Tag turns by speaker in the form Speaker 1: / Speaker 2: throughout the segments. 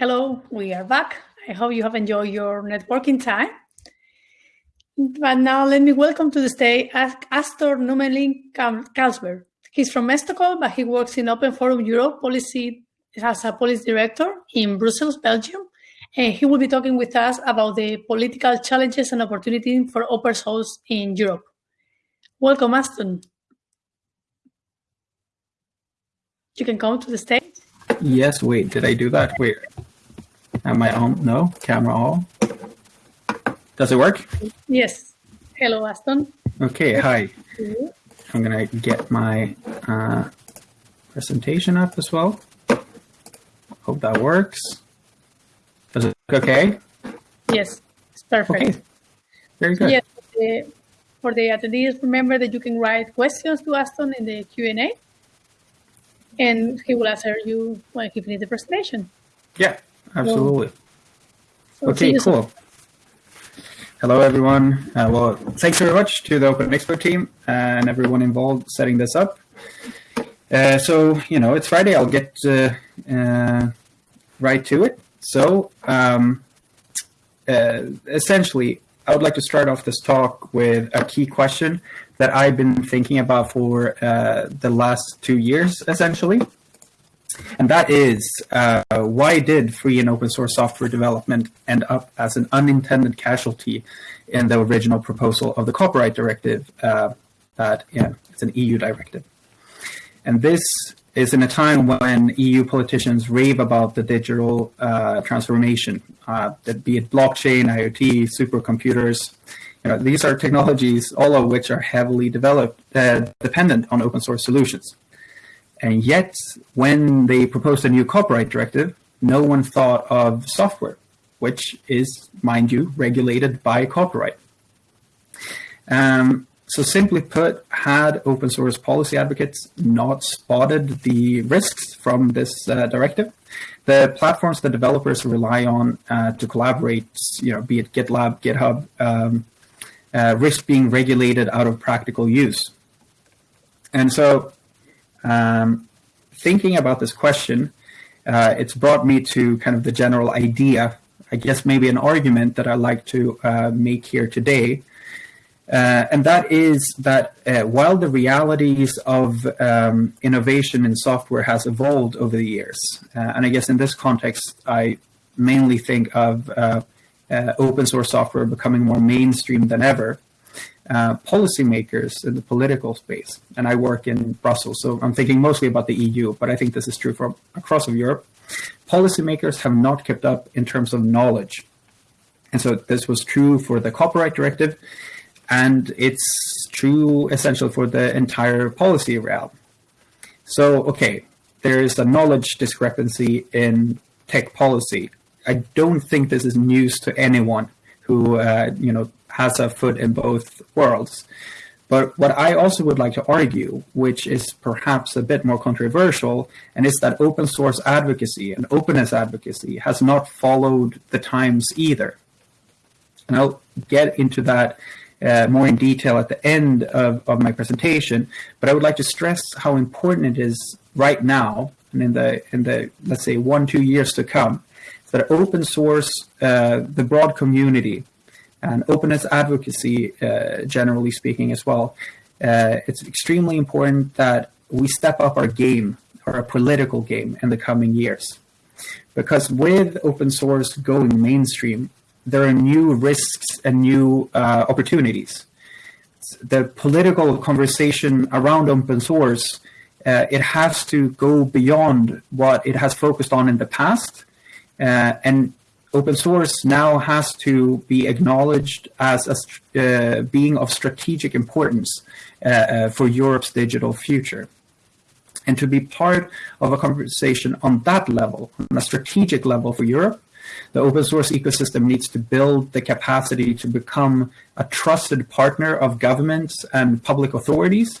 Speaker 1: Hello, we are back. I hope you have enjoyed your networking time. But now let me welcome to the stage Astor Nummelin Carlberg. He's from Stockholm, but he works in Open Forum Europe policy as a policy director in Brussels, Belgium. And he will be talking with us about the political challenges and opportunities for open source in Europe. Welcome, Aston. You can come to the stage.
Speaker 2: Yes, wait, did I do that? Wait, am I on? No, camera on. Does it work?
Speaker 1: Yes. Hello, Aston.
Speaker 2: Okay, hi. I'm gonna get my uh, presentation up as well. Hope that works. Does it look okay?
Speaker 1: Yes, it's perfect. Okay.
Speaker 2: Very good.
Speaker 1: Yes, for the attendees, remember that you can write questions to Aston in the Q&A and he will answer you when he finishes the presentation.
Speaker 2: Yeah, absolutely. So, so okay, cool. Hello, everyone. Uh, well, thanks very much to the Open Expo team and everyone involved setting this up. Uh, so, you know, it's Friday. I'll get uh, uh right to it. So, um, uh, essentially, I would like to start off this talk with a key question that I've been thinking about for uh, the last two years, essentially. And that is, uh, why did free and open source software development end up as an unintended casualty in the original proposal of the copyright directive uh, that, yeah, it's an EU directive. And this is in a time when EU politicians rave about the digital uh, transformation, uh, that be it blockchain, IoT, supercomputers, you know, these are technologies, all of which are heavily developed, uh, dependent on open source solutions. And yet, when they proposed a new copyright directive, no one thought of software, which is, mind you, regulated by copyright. Um, so simply put, had open source policy advocates not spotted the risks from this uh, directive, the platforms that developers rely on uh, to collaborate, you know, be it GitLab, GitHub, um, uh, risk being regulated out of practical use. And so um, thinking about this question, uh, it's brought me to kind of the general idea, I guess maybe an argument that I like to uh, make here today. Uh, and that is that uh, while the realities of um, innovation in software has evolved over the years, uh, and I guess in this context, I mainly think of uh, open source software becoming more mainstream than ever, uh, policymakers in the political space, and I work in Brussels, so I'm thinking mostly about the EU, but I think this is true for across of Europe. Policymakers have not kept up in terms of knowledge. And so this was true for the copyright directive, and it's true essential for the entire policy realm. So, okay, there is a knowledge discrepancy in tech policy I don't think this is news to anyone who uh, you know has a foot in both worlds. But what I also would like to argue, which is perhaps a bit more controversial, and is that open source advocacy and openness advocacy has not followed the times either. And I'll get into that uh, more in detail at the end of, of my presentation, but I would like to stress how important it is right now and in the in the let's say one two years to come that open source, uh, the broad community, and openness advocacy, uh, generally speaking, as well. Uh, it's extremely important that we step up our game, our political game, in the coming years. Because with open source going mainstream, there are new risks and new uh, opportunities. The political conversation around open source, uh, it has to go beyond what it has focused on in the past uh, and open source now has to be acknowledged as a, uh, being of strategic importance uh, uh, for Europe's digital future. And to be part of a conversation on that level, on a strategic level for Europe, the open source ecosystem needs to build the capacity to become a trusted partner of governments and public authorities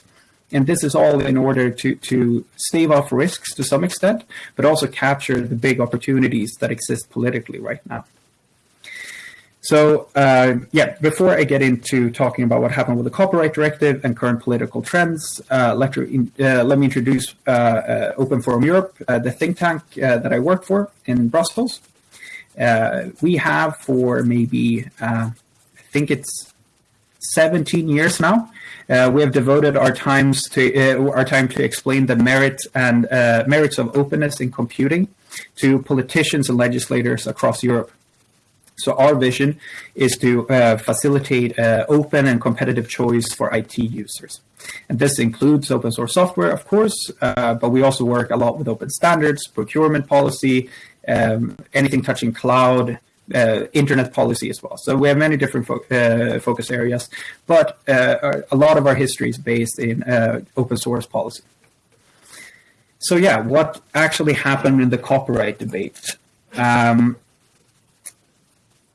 Speaker 2: and this is all in order to, to stave off risks to some extent, but also capture the big opportunities that exist politically right now. So uh, yeah, before I get into talking about what happened with the copyright directive and current political trends, uh, let, uh, me introduce uh, uh, Open Forum Europe, uh, the think tank that I work for in Brussels. We have for maybe, I think it's 17 years now. Uh, we have devoted our times to uh, our time to explain the merits and uh, merits of openness in computing to politicians and legislators across Europe. So our vision is to uh, facilitate uh, open and competitive choice for IT users. And this includes open source software, of course, uh, but we also work a lot with open standards, procurement policy, um, anything touching cloud, uh, internet policy as well. So we have many different fo uh, focus areas, but uh, a lot of our history is based in open source policy. So yeah, what actually happened in the copyright debate? Um,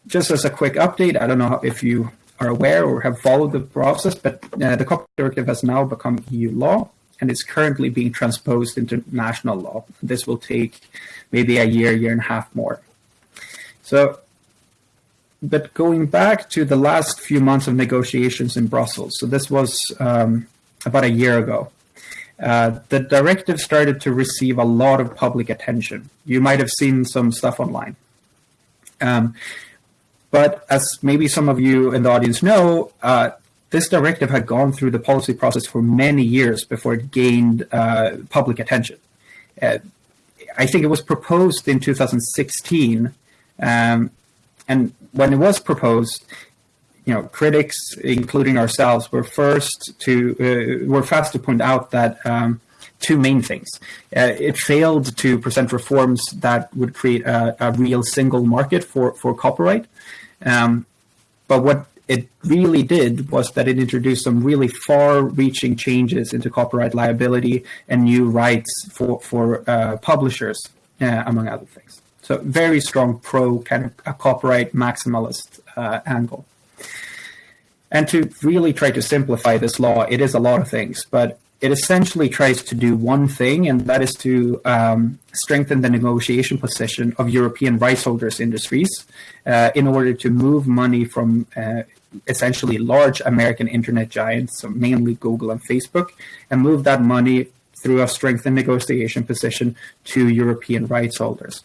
Speaker 2: just as a quick update, I don't know if you are aware or have followed the process, but uh, the copyright directive has now become EU law and is currently being transposed into national law. This will take maybe a year, year and a half more. So, but going back to the last few months of negotiations in Brussels, so this was um, about a year ago, uh, the directive started to receive a lot of public attention. You might have seen some stuff online. Um, but as maybe some of you in the audience know, uh, this directive had gone through the policy process for many years before it gained uh, public attention. Uh, I think it was proposed in 2016, um, and when it was proposed, you know, critics, including ourselves, were first to uh, were fast to point out that um, two main things. Uh, it failed to present reforms that would create a, a real single market for for copyright, um, but what it really did was that it introduced some really far-reaching changes into copyright liability and new rights for for uh, publishers, uh, among other things. So very strong pro kind of a copyright maximalist uh, angle. And to really try to simplify this law, it is a lot of things, but it essentially tries to do one thing, and that is to um, strengthen the negotiation position of European rights holders industries uh, in order to move money from uh, essentially large American internet giants, so mainly Google and Facebook, and move that money through a strengthened negotiation position to European rights holders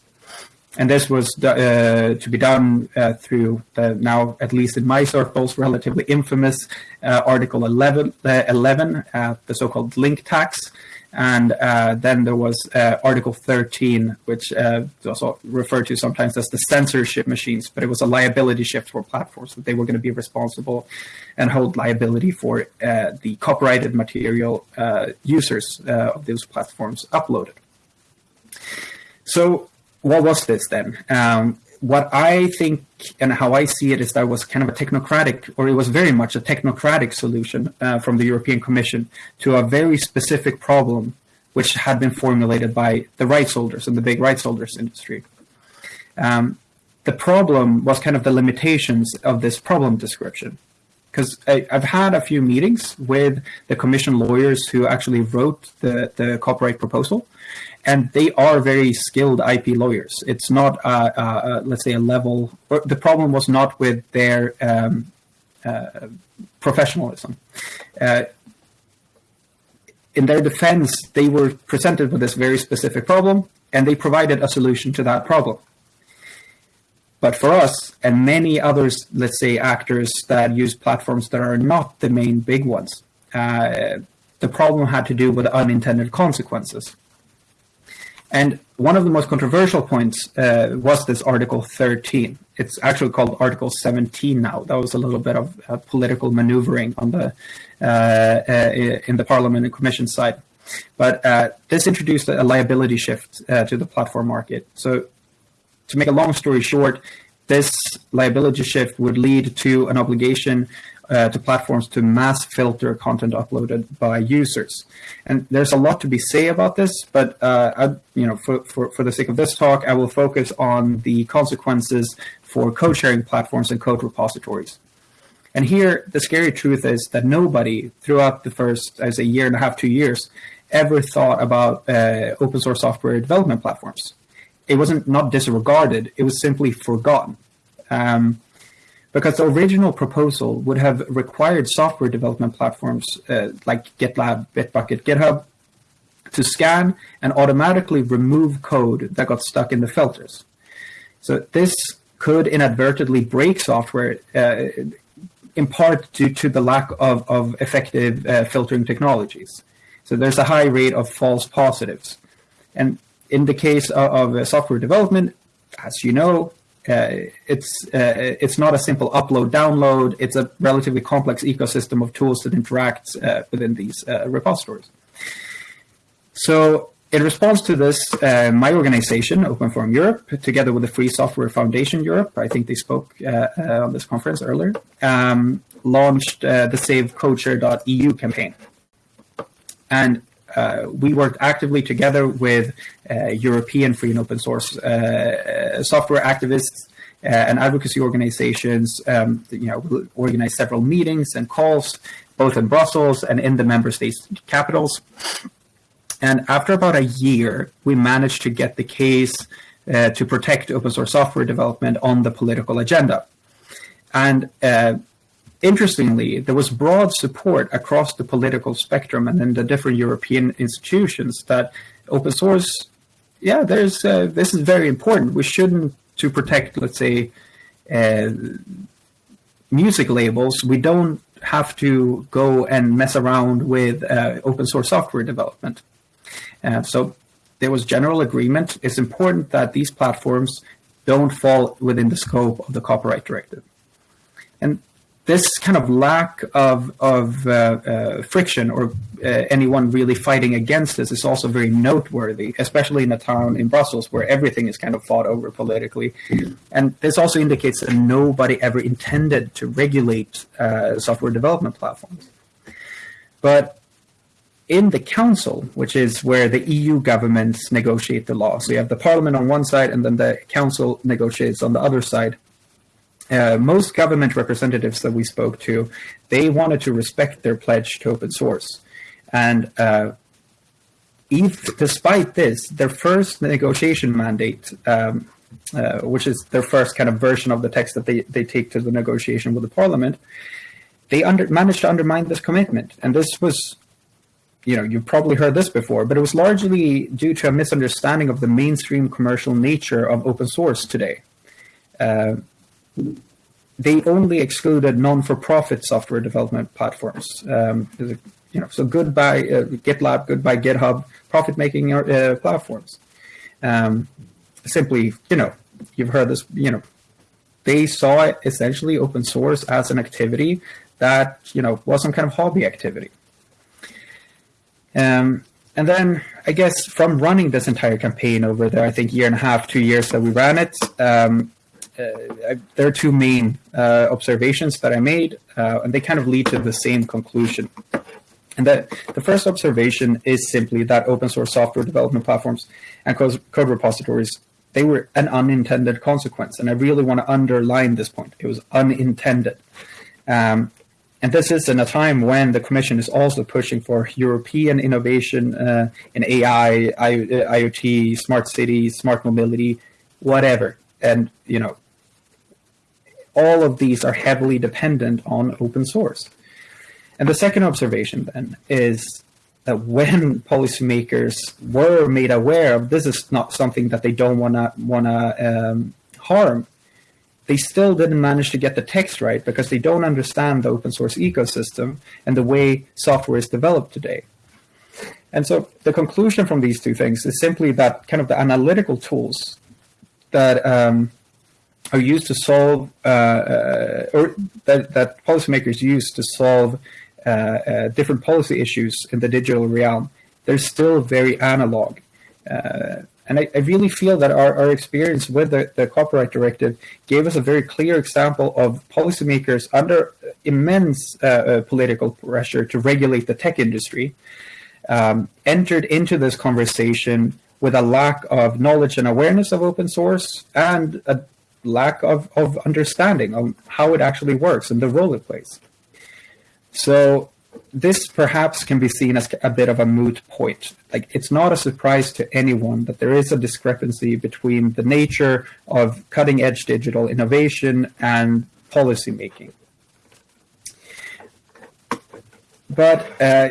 Speaker 2: and this was uh, to be done uh, through the now, at least in my circles, relatively infamous uh, Article 11, uh, 11 uh, the so-called link tax. And uh, then there was Article 13, which is also referred to sometimes as the censorship machines, but it was a liability shift for platforms that they were going to be responsible and hold liability for the copyrighted material users of those platforms uploaded. So what was this then? Um, what I think and how I see it is that it was kind of a technocratic, or it was very much a technocratic solution uh, from the European Commission to a very specific problem, which had been formulated by the rights holders and the big rights holders industry. Um, the problem was kind of the limitations of this problem description. Because I've had a few meetings with the commission lawyers who actually wrote the, the copyright proposal, and they are very skilled IP lawyers. It's not, uh, uh, let's say, a level. The problem was not with their um, uh, professionalism. Uh, in their defense, they were presented with this very specific problem, and they provided a solution to that problem. But for us and many others, let's say actors that use platforms that are not the main big ones, uh, the problem had to do with unintended consequences. And one of the most controversial points uh, was this Article 13. It's actually called Article 17 now. That was a little bit of uh, political maneuvering on the uh, uh in the Parliament and Commission side. But uh, this introduced a liability shift uh, to the platform market. So to make a long story short, this liability shift would lead to an obligation uh, to platforms to mass filter content uploaded by users. And there's a lot to be say about this, but uh, I, you know, for, for, for the sake of this talk, I will focus on the consequences for code sharing platforms and code repositories. And here, the scary truth is that nobody throughout the first, as say, year and a half, two years, ever thought about uh, open source software development platforms. It wasn't not disregarded; it was simply forgotten. Um, because the original proposal would have required software development platforms uh, like GitLab, Bitbucket, GitHub to scan and automatically remove code that got stuck in the filters. So this could inadvertently break software uh, in part due to the lack of, of effective uh, filtering technologies. So there's a high rate of false positives. And in the case of, of uh, software development, as you know, it's uh, it's not a simple upload download. It's a relatively complex ecosystem of tools that interact uh, within these uh, repositories. So in response to this, uh, my organization, Open Forum Europe, together with the Free Software Foundation Europe, I think they spoke uh, uh, on this conference earlier, um, launched uh, the SaveCodeshare.eu campaign. And uh, we worked actively together with uh, European free and open source software activists and advocacy organizations. Um, you know, organized several meetings and calls, both in Brussels and in the member states' capitals. And after about a year, we managed to get the case uh, to protect open source software development on the political agenda. And uh, interestingly, there was broad support across the political spectrum and in the different European institutions that open source, yeah, there's uh, this is very important. We shouldn't to protect, let's say, uh, music labels. We don't have to go and mess around with uh, open source software development. Uh, so there was general agreement. It's important that these platforms don't fall within the scope of the copyright directive. And this kind of lack of, of uh, uh, friction or uh, anyone really fighting against this is also very noteworthy, especially in a town in Brussels where everything is kind of fought over politically. And this also indicates that nobody ever intended to regulate uh, software development platforms. But in the council, which is where the EU governments negotiate the law. So you have the parliament on one side and then the council negotiates on the other side. Uh, most government representatives that we spoke to, they wanted to respect their pledge to open source. And uh, if, despite this, their first negotiation mandate, um, uh, which is their first kind of version of the text that they, they take to the negotiation with the parliament, they under, managed to undermine this commitment. And this was you know, you've probably heard this before, but it was largely due to a misunderstanding of the mainstream commercial nature of open source today. Uh, they only excluded non-for-profit software development platforms. Um, you know, so goodbye uh, GitLab, goodbye GitHub, profit-making uh, platforms. Um, simply, you know, you've heard this. You know, they saw it essentially open source as an activity that you know was some kind of hobby activity. Um, and then I guess from running this entire campaign over there, I think, year and a half, two years that we ran it, um, I, there are two main uh, observations that I made, uh, and they kind of lead to the same conclusion. And that the first observation is simply that open source software development platforms and code, code repositories, they were an unintended consequence. And I really want to underline this point. It was unintended. Um, and this is in a time when the Commission is also pushing for European innovation uh, in AI, I, IoT, smart cities, smart mobility, whatever. And, you know, all of these are heavily dependent on open source. And the second observation then is that when policymakers were made aware of this is not something that they don't want to want to um, harm, they still didn't manage to get the text right because they don't understand the open source ecosystem and the way software is developed today. And so the conclusion from these two things is simply that kind of the analytical tools that um, are used to solve, uh, uh, or that, that policymakers use to solve uh, uh different policy issues in the digital realm, they're still very analog. Uh, and I, I really feel that our, our experience with the, the copyright directive gave us a very clear example of policymakers under immense political pressure to regulate the tech industry, um, entered into this conversation with a lack of knowledge and awareness of open source and a lack of, of understanding of how it actually works and the role it plays. So this perhaps can be seen as a bit of a moot point. Like it's not a surprise to anyone that there is a discrepancy between the nature of cutting edge digital innovation and policy making. But uh,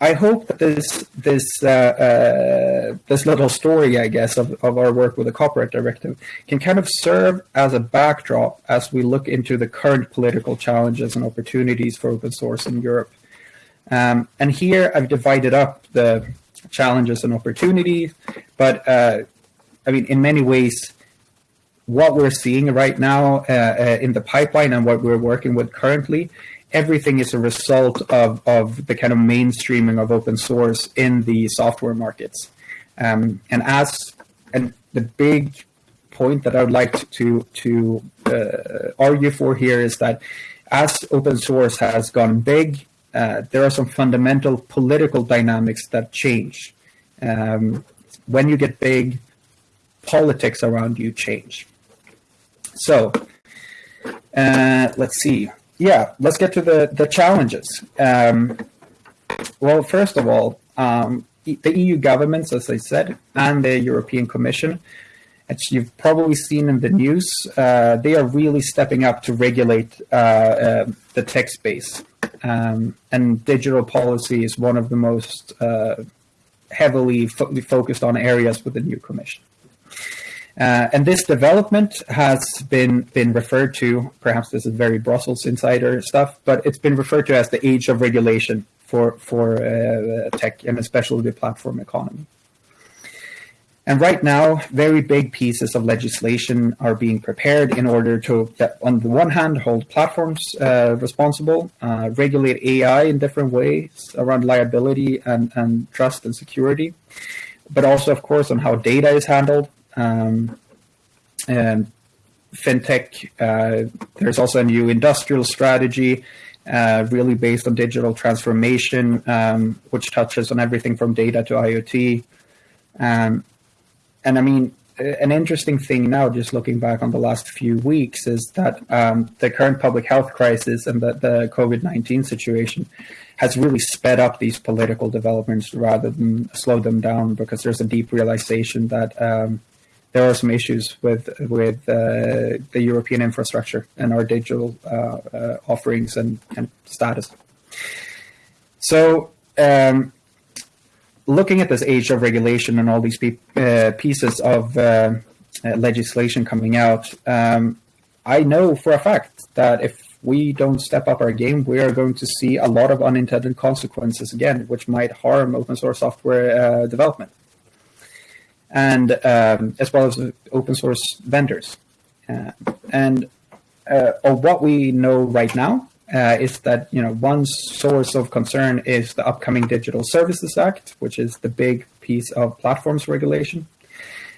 Speaker 2: I hope that this this uh, uh, this little story, I guess, of, of our work with the copyright directive can kind of serve as a backdrop as we look into the current political challenges and opportunities for open source in Europe. Um, and here I've divided up the challenges and opportunities, but uh, I mean, in many ways, what we're seeing right now uh, uh, in the pipeline and what we're working with currently everything is a result of, of the kind of mainstreaming of open source in the software markets. Um, and as and the big point that I would like to to uh, argue for here is that as open source has gone big, uh, there are some fundamental political dynamics that change. Um, when you get big, politics around you change. So uh, let's see yeah, let's get to the, the challenges. Um, well, first of all, um, the EU governments, as I said, and the European Commission, as you've probably seen in the news, uh, they are really stepping up to regulate uh, uh, the tech space. Um, and digital policy is one of the most uh, heavily fo focused on areas with the new Commission. Uh, and this development has been been referred to, perhaps this is very Brussels insider stuff, but it's been referred to as the age of regulation for for uh, tech and especially the platform economy. And right now, very big pieces of legislation are being prepared in order to, on the one hand, hold platforms uh, responsible, uh, regulate AI in different ways around liability and, and trust and security, but also, of course, on how data is handled, um, and fintech. Uh, there's also a new industrial strategy, uh, really based on digital transformation, um, which touches on everything from data to IoT. Um, and I mean, an interesting thing now, just looking back on the last few weeks, is that um, the current public health crisis and the, the COVID 19 situation has really sped up these political developments rather than slow them down because there's a deep realization that um, there are some issues with with uh, the European infrastructure and our digital uh, uh, offerings and, and status. So, um, looking at this age of regulation and all these uh, pieces of uh, uh, legislation coming out, um, I know for a fact that if we don't step up our game, we are going to see a lot of unintended consequences again, which might harm open source software development and um, as well as open source vendors. Uh, and uh, of what we know right now uh, is that you know one source of concern is the upcoming Digital Services Act, which is the big piece of platforms regulation.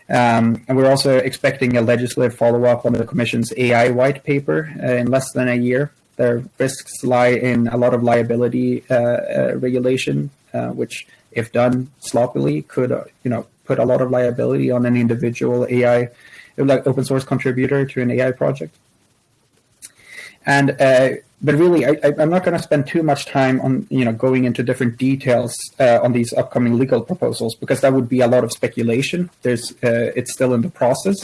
Speaker 2: Um, and we're also expecting a legislative follow-up on the Commission's AI white paper uh, in less than a year. Their risks lie in a lot of liability uh, uh, regulation, which, if done sloppily, could you know put a lot of liability on an individual AI, like open source contributor to an AI project. And uh, but really, I, am not going to spend too much time on you know going into different details uh, on these upcoming legal proposals because that would be a lot of speculation. There's uh, it's still in the process,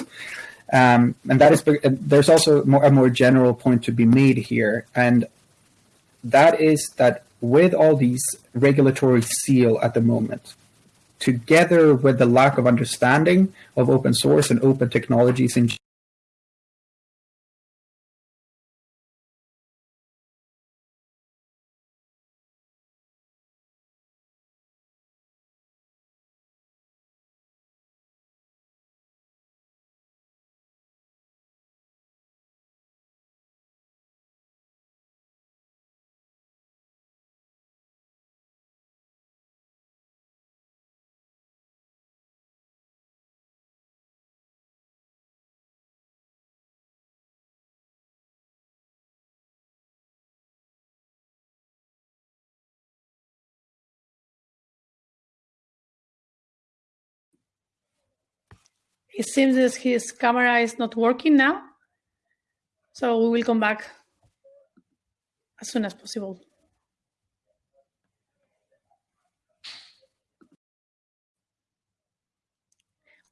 Speaker 2: um, and that is there's also more, a more general point to be made here, and that is that with all these regulatory seal at the moment, together with the lack of understanding of open source and open technologies in
Speaker 1: It seems that his camera is not working now. So we will come back as soon as possible.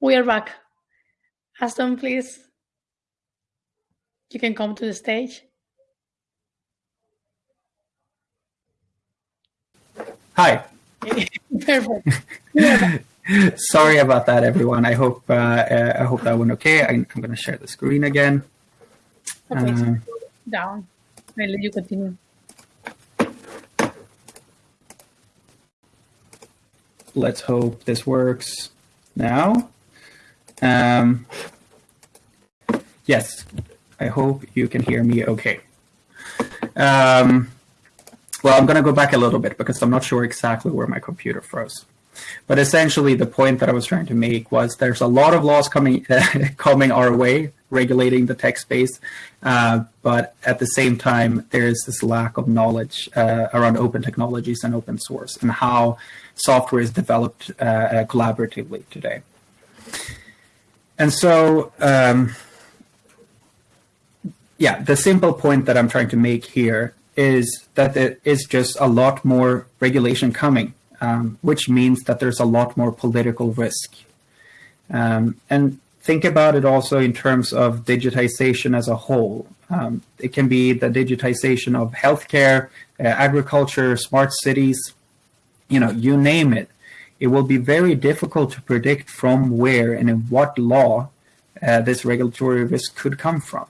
Speaker 1: We are back. Aston, please. You can come to the stage.
Speaker 2: Hi.
Speaker 1: Perfect.
Speaker 2: Sorry about that, everyone. I hope uh, uh, I hope that went okay. I, am going to share the screen again. Uh,
Speaker 1: down. I'll let you continue.
Speaker 2: let's hope this works now. Um, yes, I hope you can hear me okay. Um, well, I'm going to go back a little bit because I'm not sure exactly where my computer froze. But essentially, the point that I was trying to make was there's a lot of laws coming coming our way regulating the tech space, uh, but at the same time, there is this lack of knowledge uh, around open technologies and open source and how software is developed uh, uh, collaboratively today. And so, um, yeah, the simple point that I'm trying to make here is that there is just a lot more regulation coming, um, which means that there's a lot more political risk. Um, and think about it also in terms of digitization as a whole. Um, it can be the digitization of healthcare, uh, agriculture, smart cities, you know, you name it. It will be very difficult to predict from where and in what law uh, this regulatory risk could come from.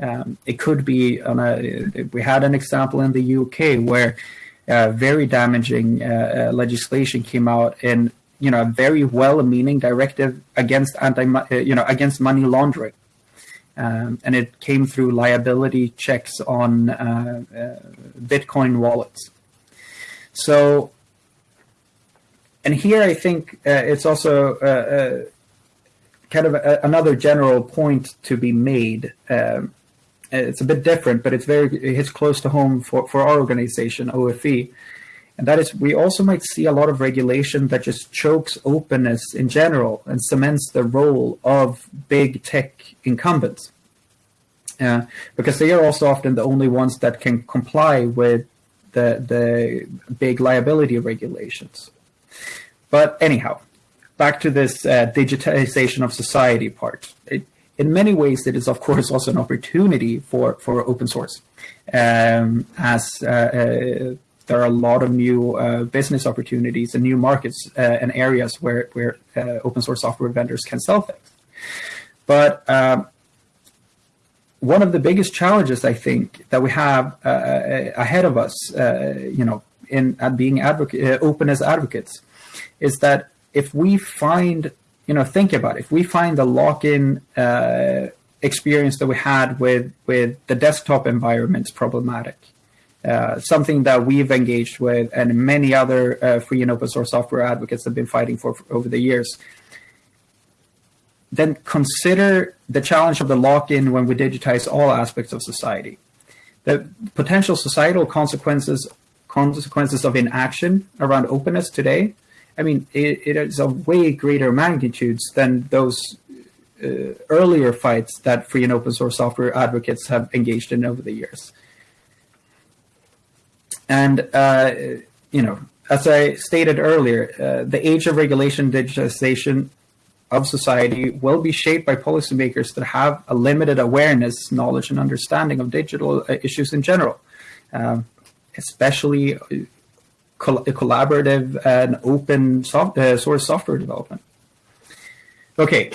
Speaker 2: Um, it could be on a, we had an example in the UK where very damaging uh, uh, legislation came out in you know a very well-meaning directive against anti uh, you know against money laundering, um, and it came through liability checks on uh, uh, Bitcoin wallets. So, and here I think it's also kind of a, another general point to be made. Um, it's a bit different, but it's very it hits close to home for, for our organization, OFE. And that is, we also might see a lot of regulation that just chokes openness in general and cements the role of big tech incumbents. Uh, because they are also often the only ones that can comply with the, the big liability regulations. But anyhow, back to this uh, digitization of society part. It, in many ways, it is of course also an opportunity for for open source, um, as uh, uh, there are a lot of new uh, business opportunities and new markets uh, and areas where where uh, open source software vendors can sell things. But um, one of the biggest challenges I think that we have uh, ahead of us, you know, in being advocate, open as advocates, is that if we find you know, think about it. If we find the lock-in uh, experience that we had with with the desktop environments problematic, uh, something that we've engaged with, and many other uh, free and open source software advocates have been fighting for, for over the years, then consider the challenge of the lock-in when we digitize all aspects of society. The potential societal consequences consequences of inaction around openness today I mean, it, it is of way greater magnitudes than those uh, earlier fights that free and open source software advocates have engaged in over the years. And, uh, you know, as I stated earlier, uh, the age of regulation digitization of society will be shaped by policymakers that have a limited awareness, knowledge, and understanding of digital uh, issues in general, um, especially collaborative and open soft, uh, source software development. Okay,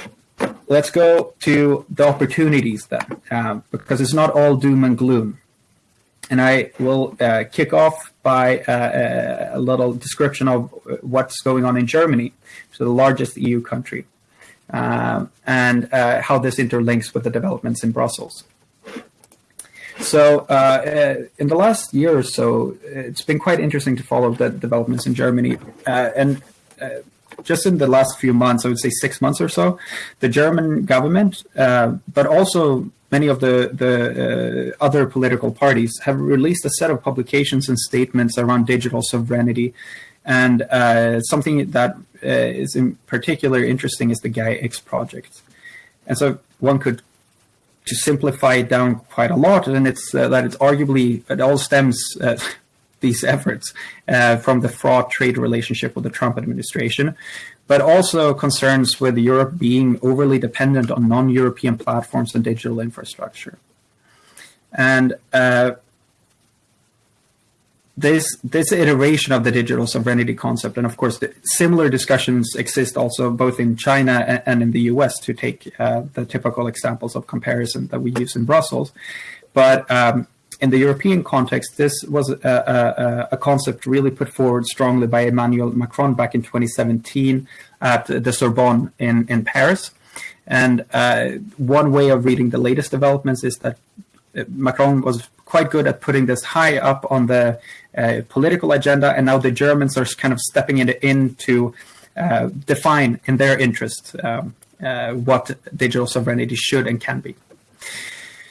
Speaker 2: let's go to the opportunities then, um, because it's not all doom and gloom. And I will uh, kick off by uh, a little description of what's going on in Germany, so the largest EU country, um, and uh, how this interlinks with the developments in Brussels. So uh, uh, in the last year or so, it's been quite interesting to follow the developments in Germany. Uh, and uh, just in the last few months, I would say six months or so, the German government, uh, but also many of the, the uh, other political parties have released a set of publications and statements around digital sovereignty. And something that is in particular interesting is the GAIA-X project. And so one could to simplify it down quite a lot, and it's uh, that it's arguably it all stems uh, these efforts uh, from the fraught trade relationship with the Trump administration, but also concerns with Europe being overly dependent on non-European platforms and digital infrastructure. And uh, this this iteration of the digital sovereignty concept, and of course, similar discussions exist also both in China and, and in the U.S. To take uh, the typical examples of comparison that we use in Brussels, but um, in the European context, this was a, a, a, concept really put forward strongly by Emmanuel Macron back in 2017 at the Sorbonne in in Paris. And uh, one way of reading the latest developments is that Macron was quite good at putting this high up on the uh, political agenda, and now the Germans are kind of stepping in, in to uh, define in their interest um, uh, what digital sovereignty should and can be.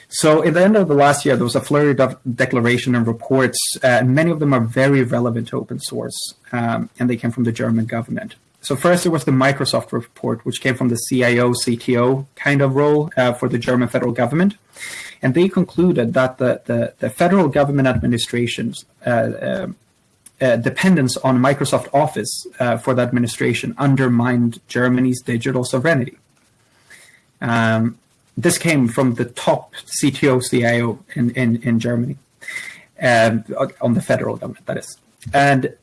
Speaker 2: So, in the end of the last year, there was a flurry of declaration and reports, uh, and many of them are very relevant to open source, um, and they came from the German government. So first there was the Microsoft report, which came from the CIO, CTO kind of role uh, for the German federal government. And they concluded that the, the, the federal government administration's uh, uh, uh dependence on Microsoft Office uh, for the administration undermined Germany's digital sovereignty. Um, this came from the top CTO, CIO in, in, in Germany, um, on the federal government, that is. And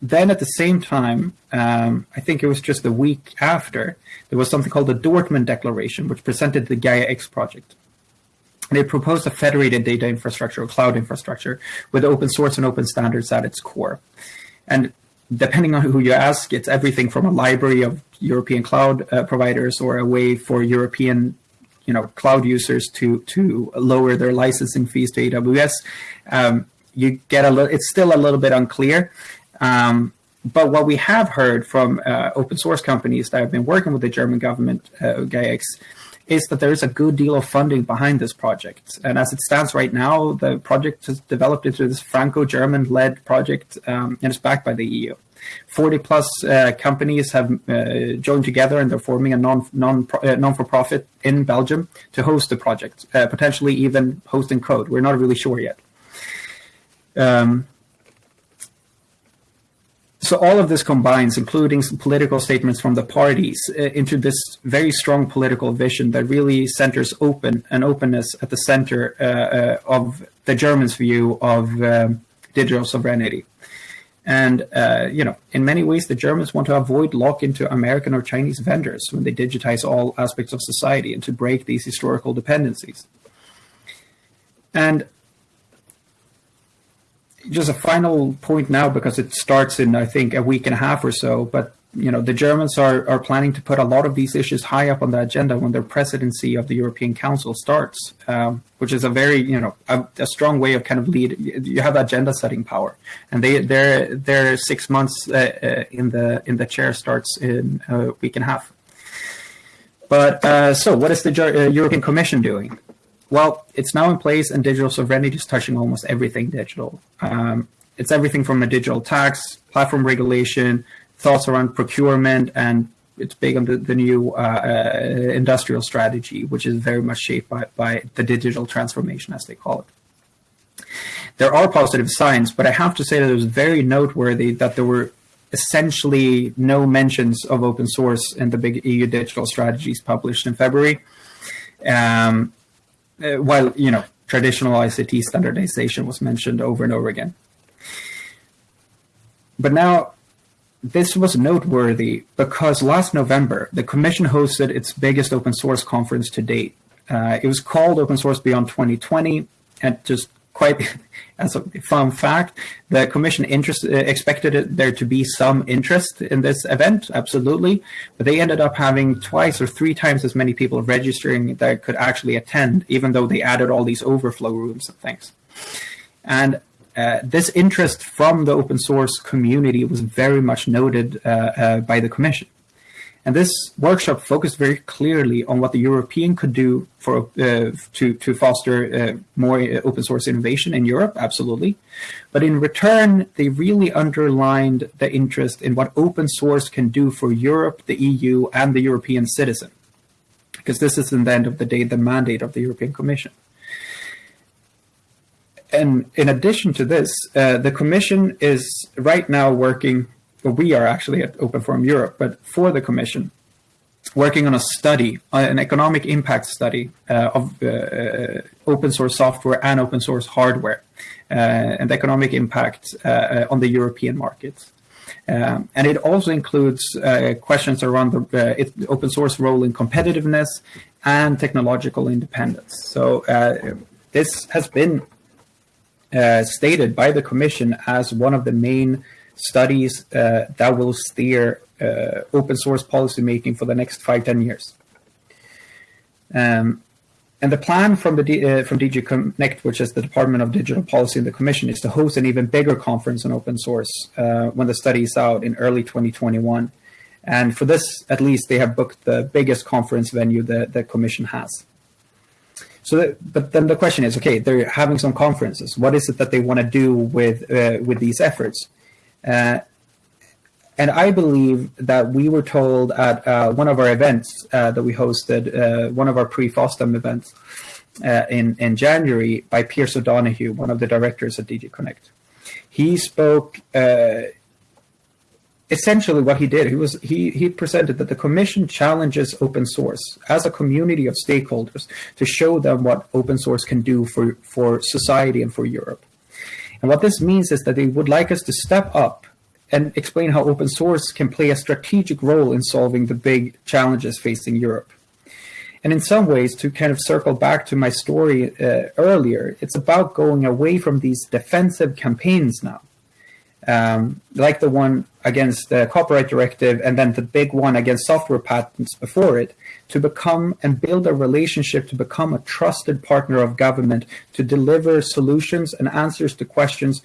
Speaker 2: then at the same time, um, I think it was just a week after, there was something called the Dortmund Declaration, which presented the Gaia X project. It proposed a federated data infrastructure or cloud infrastructure with open source and open standards at its core. And depending on who you ask, it's everything from a library of European cloud uh, providers or a way for European you know, cloud users to, to lower their licensing fees to AWS. Um, you get a little, it's still a little bit unclear. Um, but what we have heard from uh, open source companies that have been working with the German government, uh, GAIA-X, is that there is a good deal of funding behind this project. And as it stands right now, the project has developed into this Franco-German led project um, and is backed by the EU. 40 plus uh, companies have uh, joined together and they're forming a non, non, uh, non-for-profit in Belgium to host the project, uh, potentially even hosting code. We're not really sure yet. Um, so all of this combines, including some political statements from the parties, uh, into this very strong political vision that really centers open and openness at the center uh, uh, of the Germans' view of um, digital sovereignty. And, uh, you know, in many ways, the Germans want to avoid lock into American or Chinese vendors when they digitize all aspects of society and to break these historical dependencies. And just a final point now because it starts in I think a week and a half or so. But you know the Germans are are planning to put a lot of these issues high up on the agenda when their presidency of the European Council starts, um, which is a very you know a, a, strong way of kind of lead. You have agenda setting power, and they their their six months uh, uh, in the in the chair starts in a week and a half. But uh, so, what is the uh, European Commission doing? Well, it's now in place, and digital sovereignty is touching almost everything digital. Um, it's everything from a digital tax, platform regulation, thoughts around procurement, and it's big on the, the new uh, uh, industrial strategy, which is very much shaped by, by the digital transformation, as they call it. There are positive signs, but I have to say that it was very noteworthy that there were essentially no mentions of open source in the big EU digital strategies published in February. Um, uh, while you know traditional ICT standardization was mentioned over and over again. But now, this was noteworthy because last November, the Commission hosted its biggest open source conference to date. Uh, it was called Open Source Beyond 2020, and just quite as a fun fact, the commission interest, uh, expected there to be some interest in this event, absolutely, but they ended up having twice or three times as many people registering that could actually attend, even though they added all these overflow rooms and things. And uh, this interest from the open source community was very much noted uh, uh by the commission. And this workshop focused very clearly on what the European could do for uh, to to foster uh, more uh, open source innovation in Europe, absolutely. But in return, they really underlined the interest in what open source can do for Europe, the EU, and the European citizen, because this is, in the end of the day, the mandate of the European Commission. And in addition to this, uh, the Commission is right now working well, we are actually at Open Forum Europe, but for the Commission, working on a study, uh, an economic impact study uh, of uh, open source software and open source hardware and economic impact on the European markets. Um, and it also includes uh, questions around the uh, open source role in competitiveness and technological independence. So uh, this has been stated by the Commission as one of the main studies that will steer uh, open source policy making for the next five, 10 years. Um, and the plan from the uh, from DG Connect, which is the Department of Digital Policy in the Commission, is to host an even bigger conference on open source uh, when the study is out in early 2021. And for this, at least, they have booked the biggest conference venue that the Commission has. So, that, but then the question is, okay, they're having some conferences. What is it that they want to do with uh, with these efforts? Uh, and I believe that we were told at uh, one of our events uh, that we hosted, uh, one of our pre-FOSDEM events uh, in, in January by Pearse O'Donohue, one of the directors at DG Connect. He spoke essentially what he did. He was he he presented that the commission challenges open source as a community of stakeholders to show them what open source can do for, for society and for Europe. And what this means is that they would like us to step up and explain how open source can play a strategic role in solving the big challenges facing Europe. And in some ways, to kind of circle back to my story uh, earlier, it's about going away from these defensive campaigns now, um, like the one against the copyright directive and then the big one against software patents before it, to become and build a relationship to become a trusted partner of government to deliver solutions and answers to questions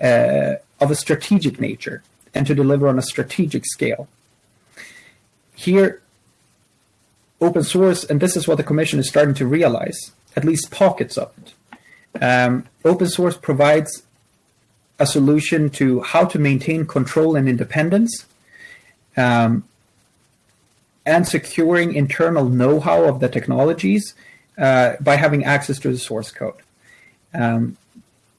Speaker 2: uh, of a strategic nature and to deliver on a strategic scale. Here, open source, and this is what the Commission is starting to realize, at least pockets of it. Um, open source provides a solution to how to maintain control and independence um, and securing internal know-how of the technologies uh, by having access to the source code. Um,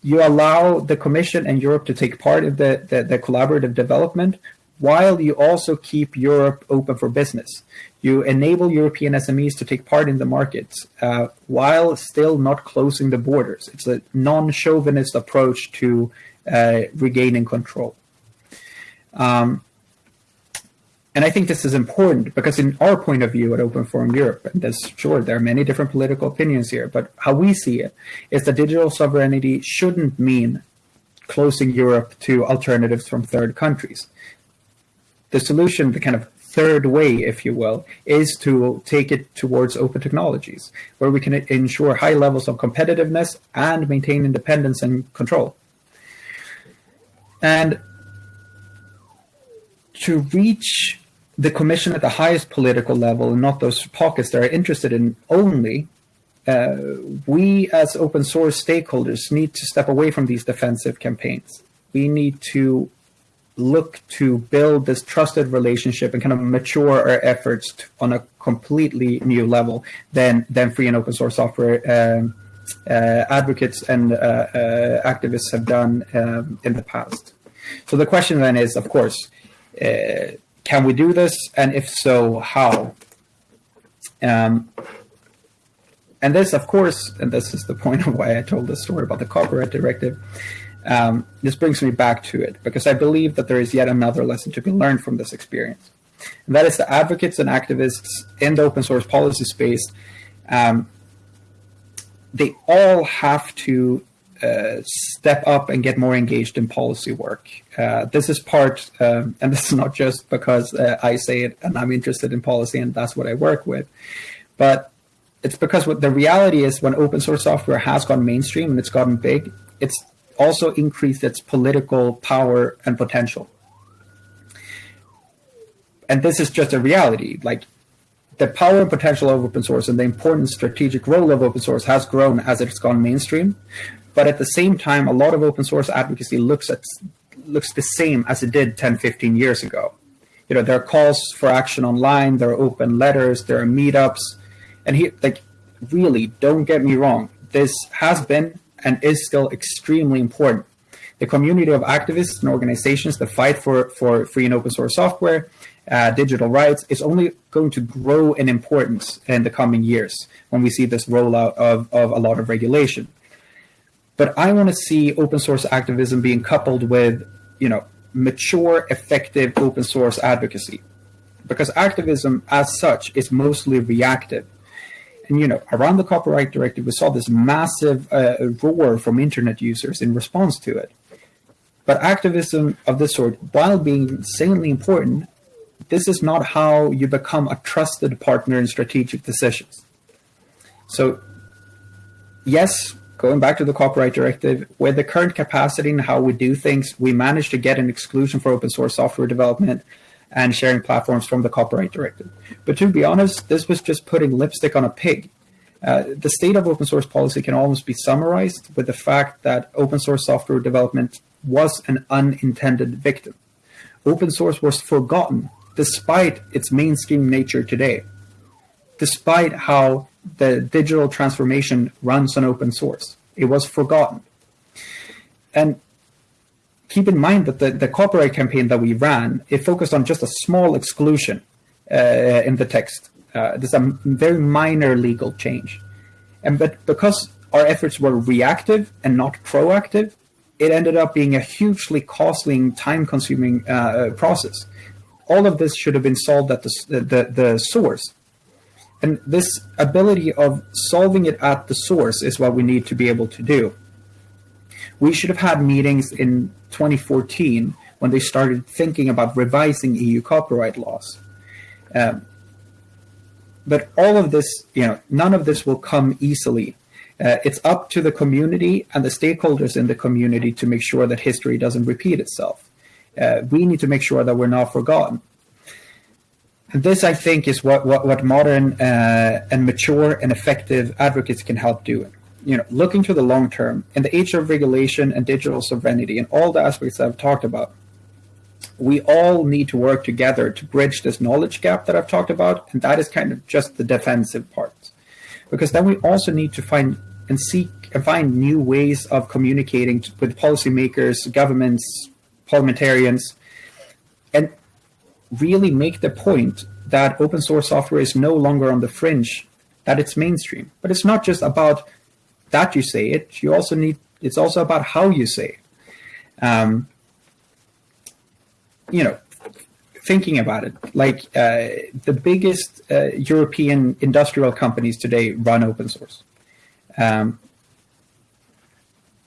Speaker 2: you allow the Commission and Europe to take part in the, the, the, collaborative development while you also keep Europe open for business. You enable European SMEs to take part in the markets uh, while still not closing the borders. It's a non-chauvinist approach to uh, regaining control. Um, and I think this is important because in our point of view at Open Forum Europe, and there's sure there are many different political opinions here, but how we see it is that digital sovereignty shouldn't mean closing Europe to alternatives from third countries. The solution, the kind of third way, if you will, is to take it towards open technologies, where we can ensure high levels of competitiveness and maintain independence and control. And to reach the commission at the highest political level and not those pockets that are interested in only, uh, we as open source stakeholders need to step away from these defensive campaigns. We need to look to build this trusted relationship and kind of mature our efforts to, on a completely new level than, than free and open source software um, advocates and uh, uh activists have done um, in the past. So the question then is, of course, uh, can we do this? And if so, how? Um, and this, of course, and this is the point of why I told this story about the copyright directive. Um, this brings me back to it because I believe that there is yet another lesson to be learned from this experience. And that is the advocates and activists in the open source policy space, um, they all have to uh, step up and get more engaged in policy work. Uh, this is part, um, and this is not just because uh, I say it and I'm interested in policy and that's what I work with, but it's because what the reality is when open source software has gone mainstream and it's gotten big, it's also increased its political power and potential. And this is just a reality. Like the power and potential of open source and the important strategic role of open source has grown as it's gone mainstream. But at the same time, a lot of open source advocacy looks at looks the same as it did 10, 15 years ago. You know, there are calls for action online, there are open letters, there are meetups. And he like really don't get me wrong, this has been and is still extremely important. The community of activists and organizations that fight for, for free and open source software uh, digital rights is only going to grow in importance in the coming years when we see this rollout of, of a lot of regulation. But I want to see open source activism being coupled with, you know, mature, effective open source advocacy. Because activism as such is mostly reactive. And, you know, around the copyright directive, we saw this massive uh, roar from internet users in response to it. But activism of this sort, while being insanely important, this is not how you become a trusted partner in strategic decisions. So, yes, going back to the copyright directive, with the current capacity and how we do things, we managed to get an exclusion for open source software development and sharing platforms from the copyright directive. But to be honest, this was just putting lipstick on a pig. Uh, the state of open source policy can almost be summarized with the fact that open source software development was an unintended victim. Open source was forgotten despite its mainstream nature today, despite how the digital transformation runs on open source. It was forgotten. And keep in mind that the, the copyright campaign that we ran, it focused on just a small exclusion uh, in the text. Uh, there's a very minor legal change. And but because our efforts were reactive and not proactive, it ended up being a hugely costly and time-consuming uh, process all of this should have been solved at the, the, the source. And this ability of solving it at the source is what we need to be able to do. We should have had meetings in 2014 when they started thinking about revising EU copyright laws. Um, but all of this, you know, none of this will come easily. Uh, it's up to the community and the stakeholders in the community to make sure that history doesn't repeat itself uh, we need to make sure that we're not forgotten. And this, I think, is what what, what modern uh, and mature and effective advocates can help do. You know, looking to the long term in the age of regulation and digital sovereignty and all the aspects I've talked about, we all need to work together to bridge this knowledge gap that I've talked about, and that is kind of just the defensive part. Because then we also need to find and seek and find new ways of communicating with policymakers, governments, parliamentarians, and really make the point that open source software is no longer on the fringe, that it's mainstream. But it's not just about that you say it, you also need, it's also about how you say it. Um, you know, thinking about it, like uh, the biggest uh, European industrial companies today run open source. Um,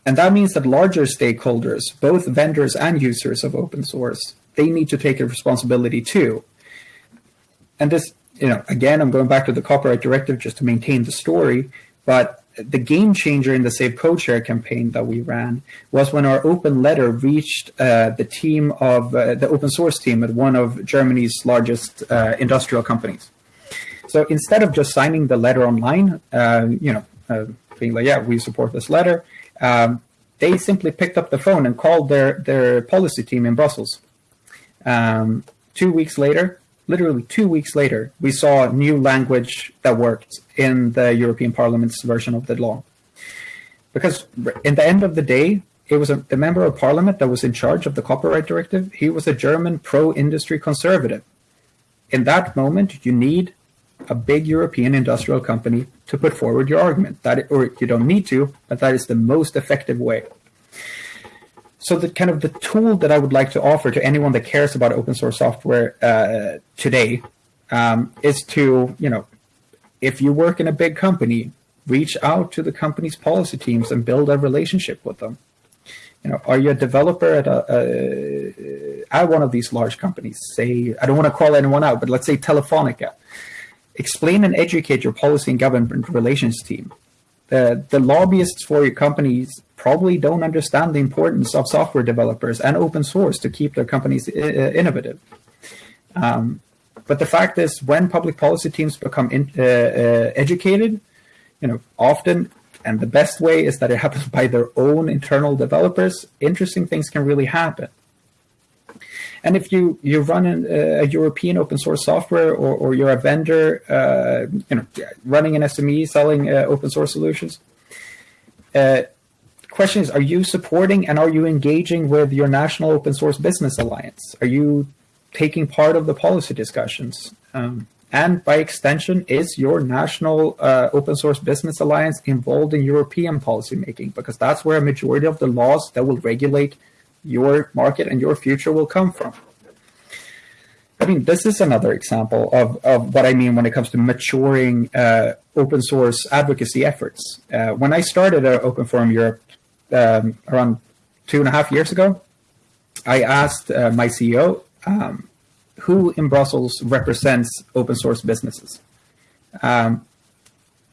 Speaker 2: and that means that larger stakeholders, both vendors and users of open source, they need to take a responsibility too. And this, you know, again, I'm going back to the copyright directive just to maintain the story, but the game changer in the Save Code Share campaign that we ran was when our open letter reached uh, the team of uh, the open source team at one of Germany's largest uh, industrial companies. So instead of just signing the letter online, uh, you know, uh, being like, yeah, we support this letter, um, they simply picked up the phone and called their, their policy team in Brussels. Um, two weeks later, literally two weeks later, we saw new language that worked in the European Parliament's version of the law. Because in the end of the day, it was a, the member of parliament that was in charge of the copyright directive. He was a German pro-industry conservative. In that moment, you need a big European industrial company to put forward your argument. That or you don't need to, but that is the most effective way. So the kind of the tool that I would like to offer to anyone that cares about open source software uh, today um, is to you know, if you work in a big company, reach out to the company's policy teams and build a relationship with them. You know, are you a developer at a, a at one of these large companies? Say, I don't want to call anyone out, but let's say Telefonica explain and educate your policy and government relations team. The, the lobbyists for your companies probably don't understand the importance of software developers and open source to keep their companies uh, innovative. Um, but the fact is, when public policy teams become in, uh, uh, educated, you know, often, and the best way is that it happens by their own internal developers, interesting things can really happen. And if you you run an, uh, a European open source software, or, or you're a vendor, uh, you know, running an SME selling uh, open source solutions. Uh, question is: Are you supporting and are you engaging with your national open source business alliance? Are you taking part of the policy discussions. Um, and by extension, is your national uh, open source business alliance involved in European policymaking? Because that's where a majority of the laws that will regulate your market and your future will come from. I mean, this is another example of, of what I mean when it comes to maturing uh, open source advocacy efforts. Uh, when I started at Open Forum Europe um, around two and a half years ago, I asked uh, my CEO um, who in Brussels represents open source businesses. Um,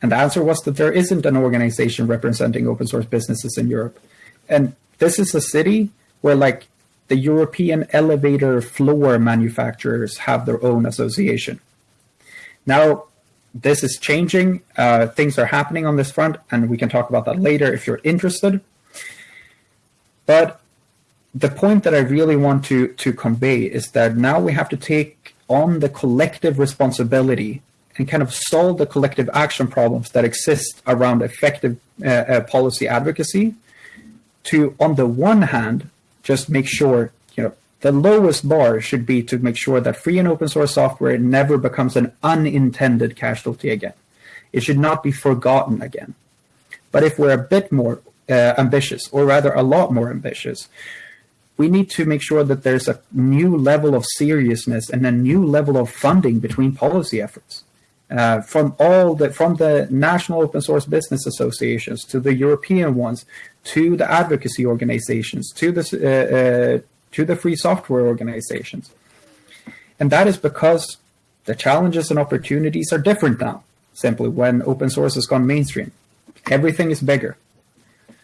Speaker 2: and the answer was that there isn't an organization representing open source businesses in Europe. And this is a city where like the European elevator floor manufacturers have their own association. Now, this is changing. Uh, things are happening on this front, and we can talk about that later if you're interested. But the point that I really want to, to convey is that now we have to take on the collective responsibility and kind of solve the collective action problems that exist around effective uh, uh, policy advocacy to, on the one hand, just make sure, you know, the lowest bar should be to make sure that free and open source software never becomes an unintended casualty again. It should not be forgotten again. But if we're a bit more uh, ambitious, or rather a lot more ambitious, we need to make sure that there's a new level of seriousness and a new level of funding between policy efforts. Uh, from all the from the national open source business associations to the European ones to the advocacy organizations, to the, uh, uh, to the free software organizations. And that is because the challenges and opportunities are different now, simply when open source has gone mainstream. Everything is bigger.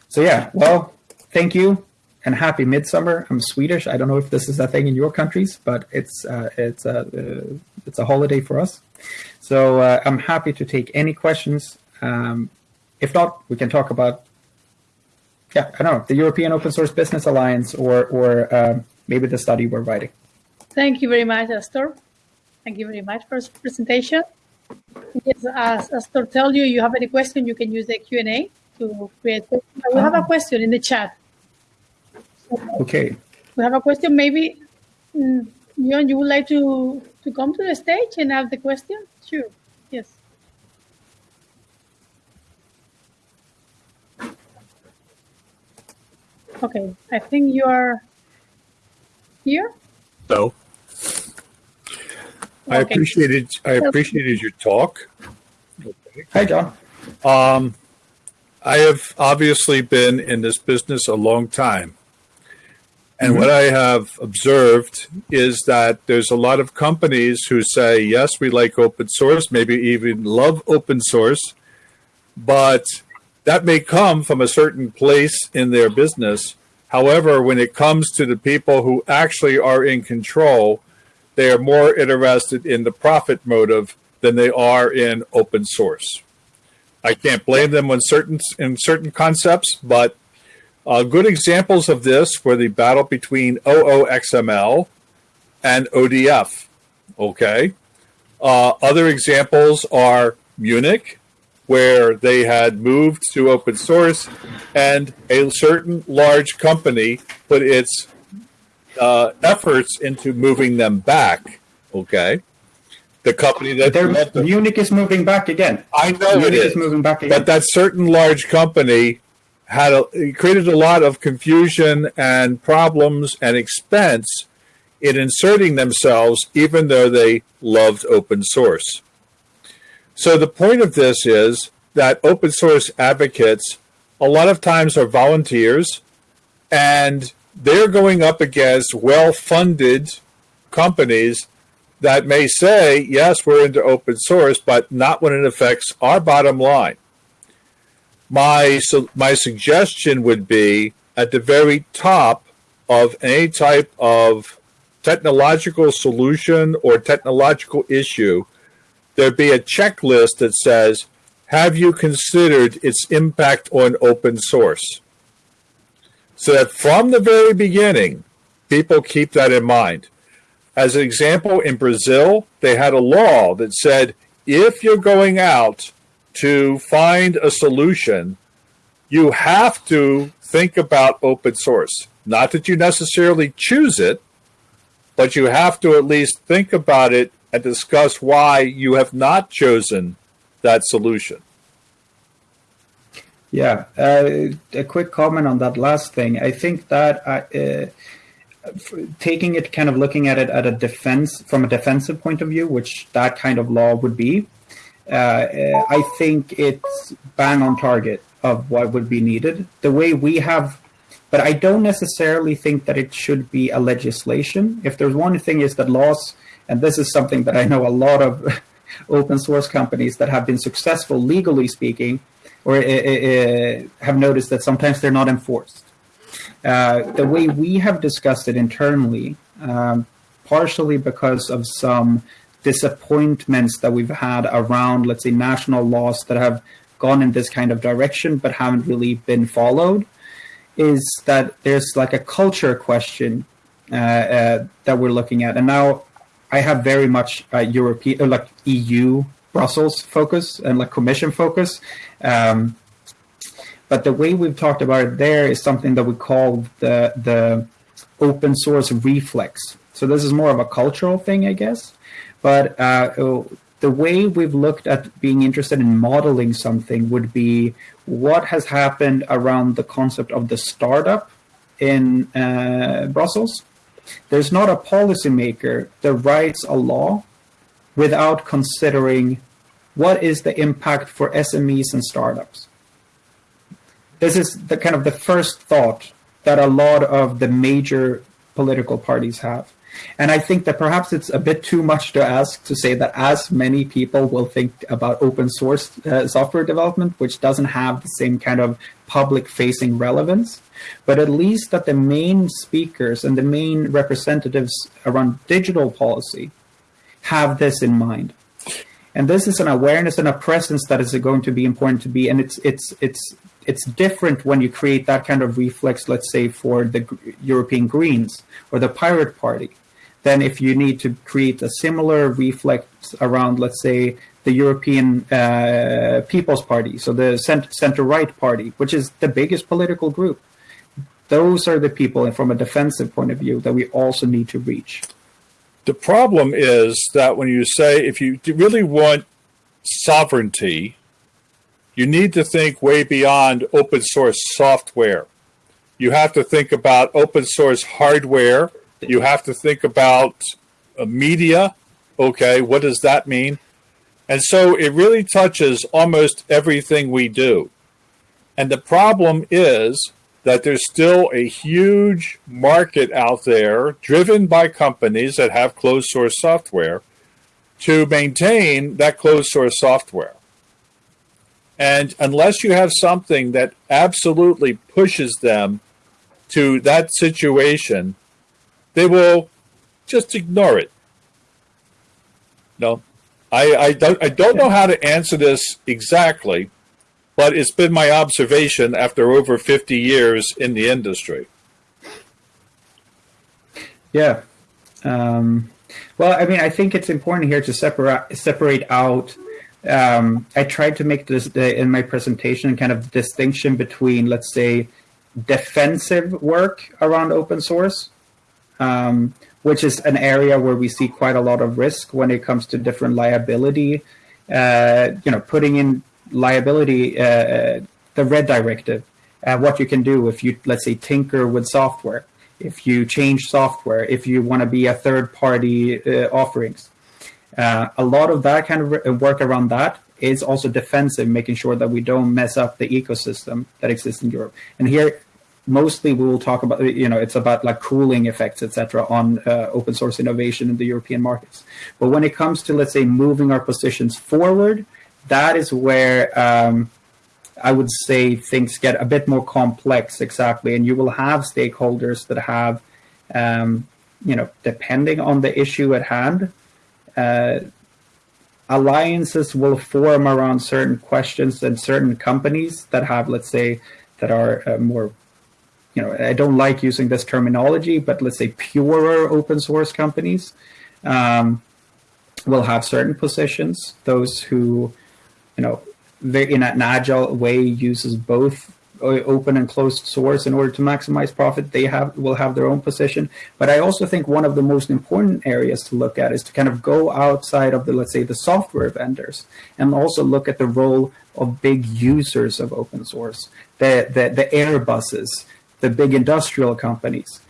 Speaker 2: So yeah, well, thank you and happy midsummer. I'm Swedish. I don't know if this is a thing in your countries, but it's uh, it's a uh, it's a holiday for us. So uh, I'm happy to take any questions. Um, if not, we can talk about yeah, I don't know, the European Open Source Business Alliance or, or uh, maybe the study we're writing.
Speaker 1: Thank you very much, Astor. Thank you very much for this presentation. Yes, as Astor told you, you have any question, you can use the Q&A to create. We have a ah. question in the chat.
Speaker 2: okay.
Speaker 1: We have a question. Maybe, mm, Jon, you would like to, to come to the stage and have the question? Sure. Yes. Okay, I think you are here.
Speaker 3: So, I okay. appreciated I appreciated your talk.
Speaker 2: Okay. Hi, Jon.
Speaker 3: Um, I have obviously been in this business a long time. And mm-hmm. what I have observed is that there's a lot of companies who say, yes, we like open source, maybe even love open source, but that may come from a certain place in their business. However, when it comes to the people who actually are in control, they are more interested in the profit motive than they are in open source. I can't blame them on certain in certain concepts, but uh, good examples of this were the battle between OOXML and ODF. Okay. Uh, other examples are Munich where they had moved to open source and a certain large company put its uh, efforts into moving them back. Okay. The company that
Speaker 2: Munich is moving back again.
Speaker 3: I know Munich it is.
Speaker 2: is moving back again.
Speaker 3: But that certain large company had a, created a lot of confusion and problems and expense in inserting themselves, even though they loved open source. So the point of this is that open source advocates a lot of times are volunteers and they're going up against well-funded companies that may say, yes, we're into open source, but not when it affects our bottom line. My, so my suggestion would be at the very top of any type of technological solution or technological issue, there'd be a checklist that says, have you considered its impact on open source? So that from the very beginning, people keep that in mind. As an example, in Brazil, they had a law that said if you're going out to find a solution, you have to think about open source. Not that you necessarily choose it, but you have to at least think about it and discuss why you have not chosen that solution.
Speaker 2: Yeah, uh, a quick comment on that last thing. I think that uh, taking it, kind of looking at it at a defense from a defensive point of view, which that kind of law would be, I think it's bang on target of what would be needed. The way we have, but I don't necessarily think that it should be a legislation. If there's one thing is that laws, and this is something that I know a lot of open source companies that have been successful legally speaking, or uh, uh, have noticed that sometimes they're not enforced. Uh, the way we have discussed it internally, um, partially because of some disappointments that we've had around, let's say, national laws that have gone in this kind of direction but haven't really been followed, is that there's like a culture question uh, uh, that we're looking at. And now I have very much uh, European, like EU, Brussels focus and like Commission focus. Um, but the way we've talked about it there is something that we call the the open source reflex. So this is more of a cultural thing, I guess. But uh, the way we've looked at being interested in modeling something would be what has happened around the concept of the startup in uh, Brussels. There's not a policymaker that writes a law without considering what is the impact for SMEs and startups. This is the kind of the first thought that a lot of the major political parties have. And I think that perhaps it's a bit too much to ask to say that as many people will think about open source uh, software development, which doesn't have the same kind of public facing relevance, but at least that the main speakers and the main representatives around digital policy have this in mind. And this is an awareness and a presence that is going to be important to be, and it's it's it's it's different when you create that kind of reflex, let's say, for the European Greens or the Pirate Party, than if you need to create a similar reflex around, let's say, the European uh, People's Party, so the center right party, which is the biggest political group. Those are the people, and from a defensive point of view, that we also need to reach.
Speaker 3: The problem is that when you say if you really want sovereignty, you need to think way beyond open source software. You have to think about open source hardware you have to think about uh, media. Okay, what does that mean? And so it really touches almost everything we do. And the problem is that there's still a huge market out there driven by companies that have closed source software to maintain that closed source software. And unless you have something that absolutely pushes them to that situation, they will just ignore it. No, I, I don't I don't know how to answer this exactly, but it's been my observation after over 50 years in the industry.
Speaker 2: Yeah. Um, well, I mean, I think it's important here to separate separate out. Um, I tried to make this in my presentation kind of distinction between, let's say, defensive work around open source um, which is an area where we see quite a lot of risk when it comes to different liability. Uh, you know, putting in liability, uh, the RED directive, uh, what you can do if you, let's say, tinker with software, if you change software, if you want to be a third party uh, offerings. Uh, a lot of that kind of work around that is also defensive, making sure that we don't mess up the ecosystem that exists in Europe. And here, mostly we will talk about you know it's about like cooling effects etc on uh, open source innovation in the european markets. But when it comes to let's say moving our positions forward that is where um, i would say things get a bit more complex exactly. And you will have stakeholders that have um, you know depending on the issue at hand uh, alliances will form around certain questions and certain companies that have let's say that are uh, more you know, I don't like using this terminology, but let's say purer open source companies um, will have certain positions. Those who, you know, in an agile way uses both open and closed source in order to maximize profit. They have will have their own position. But I also think one of the most important areas to look at is to kind of go outside of the let's say the software vendors and also look at the role of big users of open source, the the, the Airbuses, the big industrial companies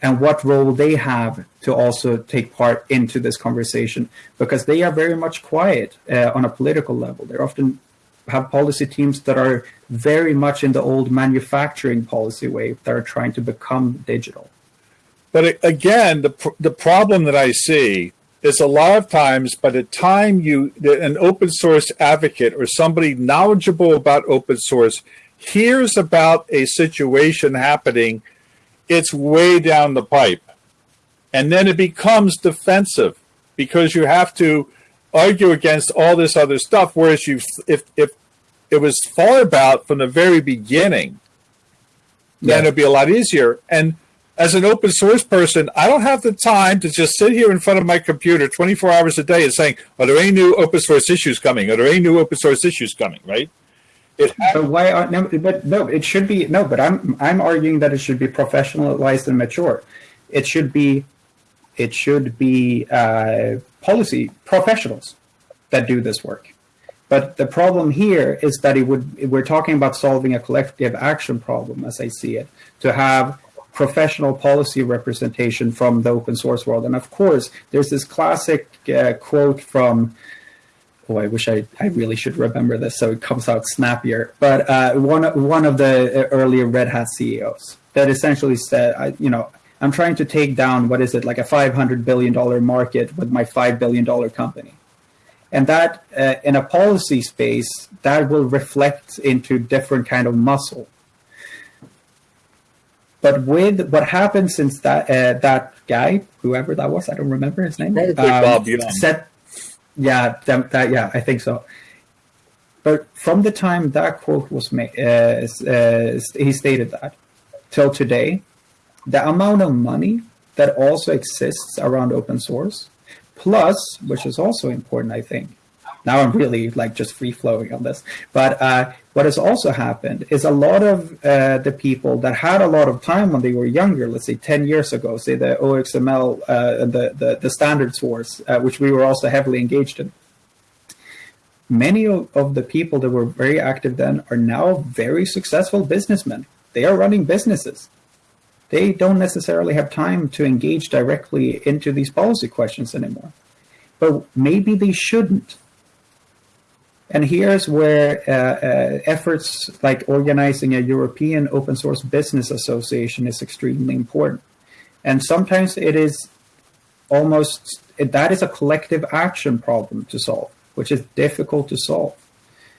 Speaker 2: and what role they have to also take part into this conversation because they are very much quiet uh, on a political level. They often have policy teams that are very much in the old manufacturing policy way that are trying to become digital.
Speaker 3: But again, the, pr- the problem that I see is a lot of times by the time you, an open source advocate or somebody knowledgeable about open source hears about a situation happening it's way down the pipe. And then it becomes defensive because you have to argue against all this other stuff. Whereas you, if, if it was thought about from the very beginning, yeah. then it'd be a lot easier. And as an open source person, I don't have the time to just sit here in front of my computer 24 hours a day and saying, are there any new open source issues coming? Are there any new open source issues coming? Right.
Speaker 2: It but why? Are, no, but no, it should be no. But I'm I'm arguing that it should be professionalized and mature. It should be, it should be uh, policy professionals that do this work. But the problem here is that it would we're talking about solving a collective action problem, as I see it, to have professional policy representation from the open source world. And of course, there's this classic uh, quote from oh, I wish I, I really should remember this so it comes out snappier. But uh, one one of the earlier Red Hat CEOs that essentially said, I, you know, I'm trying to take down what is it like a 500 billion dollar market with my five billion dollar company, and that uh, in a policy space that will reflect into different kind of muscle. But with what happened since that uh, that guy, whoever that was, I don't remember his name, um, Bob Set, yeah, that, that, yeah, I think so. But from the time that quote was made, uh, uh, he stated that till today, the amount of money that also exists around open source, plus, which is also important, I think, now I'm really like just free flowing on this. But uh, what has also happened is a lot of uh, the people that had a lot of time when they were younger, let's say 10 years ago, say the OXML uh, the, the, the standards wars, uh, which we were also heavily engaged in. Many of, of the people that were very active then are now very successful businessmen. They are running businesses. They don't necessarily have time to engage directly into these policy questions anymore. But maybe they shouldn't and here's where uh, uh, efforts like organizing a European open source business association is extremely important. And sometimes it is almost, that is a collective action problem to solve, which is difficult to solve.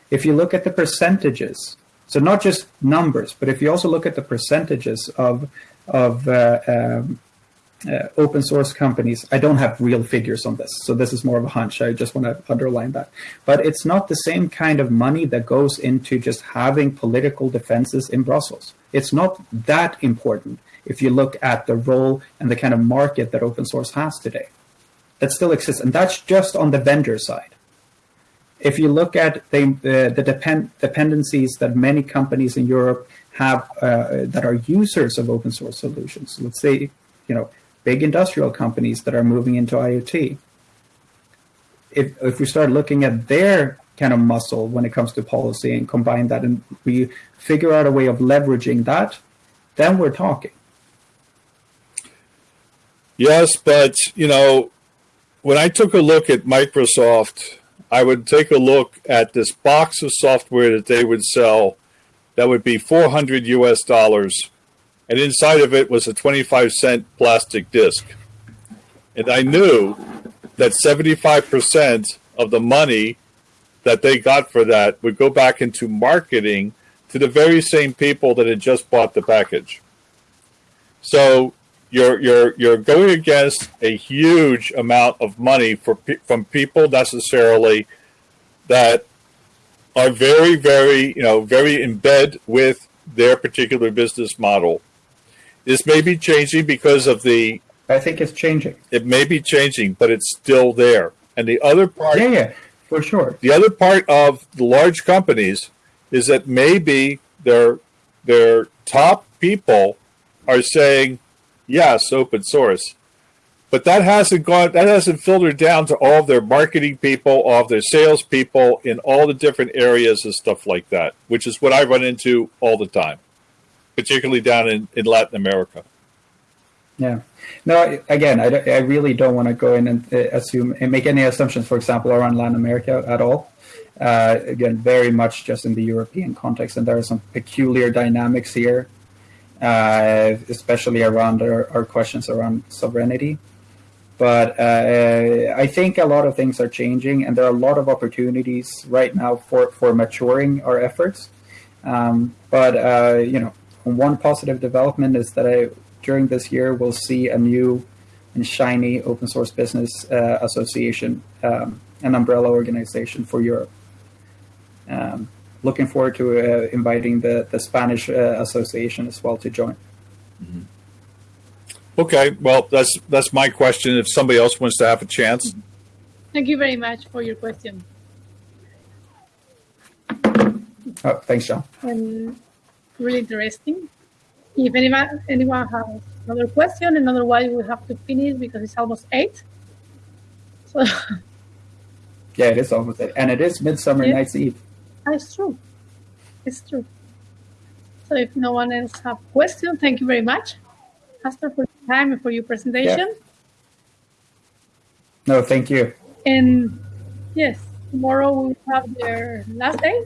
Speaker 2: If you look at the percentages, so not just numbers, but if you also look at the percentages of, of uh, um, uh, open source companies. I don't have real figures on this, so this is more of a hunch. I just want to underline that. But it's not the same kind of money that goes into just having political defenses in Brussels. It's not that important if you look at the role and the kind of market that open source has today. That still exists, and that's just on the vendor side. If you look at the, uh, the depend dependencies that many companies in Europe have uh, that are users of open source solutions, let's say, you know, big industrial companies that are moving into IoT. If, if we start looking at their kind of muscle when it comes to policy and combine that and we figure out a way of leveraging that, then we're talking.
Speaker 3: Yes, but you know, when I took a look at Microsoft, I would take a look at this box of software that they would sell that would be 400 US dollars and inside of it was a 25 cent plastic disc. And I knew that 75% of the money that they got for that would go back into marketing to the very same people that had just bought the package. So you're you're you're going against a huge amount of money for from people necessarily that are very very you know very in bed with their particular business model this may be changing because of the.
Speaker 2: I think it's changing.
Speaker 3: It may be changing, but it's still there. And the other part.
Speaker 2: Yeah, yeah, for sure.
Speaker 3: The other part of the large companies is that maybe they're their top people are saying, yes, open source. But that hasn't gone, that hasn't filtered down to all of their marketing people, all of their sales people in all the different areas and stuff like that, which is what I run into all the time, particularly down in, in Latin America.
Speaker 2: Yeah. No, again, I, I really don't want to go in and uh, assume and make any assumptions, for example, around Latin America at all. Uh, again, very much just in the European context, and there are some peculiar dynamics here, uh, especially around our, our, questions around sovereignty. But uh, I think a lot of things are changing, and there are a lot of opportunities right now for, for maturing our efforts. Um, but uh, you know, one positive development is that I during this year, we'll see a new and shiny open source business uh, association, um, an umbrella organization for Europe. Um, looking forward to uh, inviting the, the Spanish uh, association as well to join.
Speaker 3: Mm-hmm. Okay, well, that's that's my question. If somebody else wants to have a chance.
Speaker 1: Thank you very much for your question.
Speaker 2: Oh, thanks, John.
Speaker 1: And really interesting. If anyone, anyone has another question, and otherwise we have to finish because it's almost eight. So
Speaker 2: yeah, it is almost eight, and it is Midsummer yeah. Night's Eve.
Speaker 1: Ah, That's true. It's true. So if no one else have questions, thank you very much, Astor, for your time and for your presentation. Yeah.
Speaker 2: No, thank you.
Speaker 1: And yes, tomorrow we have their last day.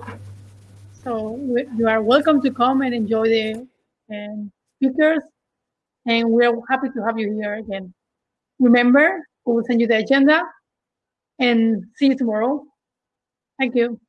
Speaker 1: So you are welcome to come and enjoy the and speakers, and we're happy to have you here again. Remember, we will send you the agenda, and see you tomorrow. Thank you.